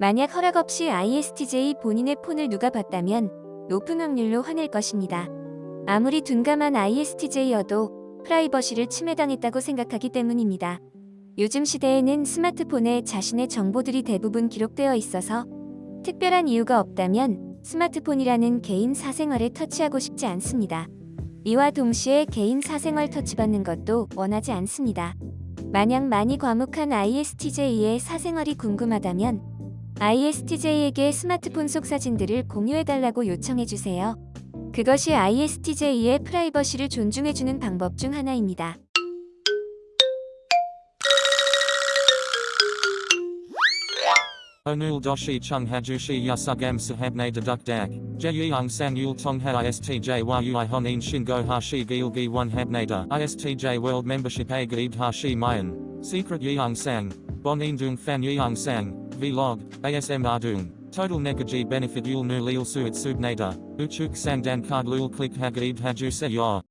만약 허락 없이 ISTJ 본인의 폰을 누가 봤다면 높은 확률로 화낼 것입니다. 아무리 둔감한 ISTJ여도 프라이버시를 침해당했다고 생각하기 때문입니다. 요즘 시대에는 스마트폰에 자신의 정보들이 대부분 기록되어 있어서 특별한 이유가 없다면 스마트폰이라는 개인 사생활에 터치하고 싶지 않습니다. 이와 동시에 개인 사생활 터치받는 것도 원하지 않습니다. 만약 많이 과묵한 ISTJ의 사생활이 궁금하다면 ISTJ에게 스마트폰 속 사진들을 공유해달라고 요청해주세요. 그것이 ISTJ의 프라이버시를 존중해주는 방법 중 하나입니다. Onul doshi chung hajushi yasugam sahabne deduk dak. Jeyung sang yul tongha istj yui honin shingo hashi gilgi one habnada. Istj a gaid hashi mayan. Secret dung fan yeung sang. Vlog. ASM ardung. Total negaji benefit yul nu lil suit subnada. Uchuk sang dan card lul click hagaid haju se yor.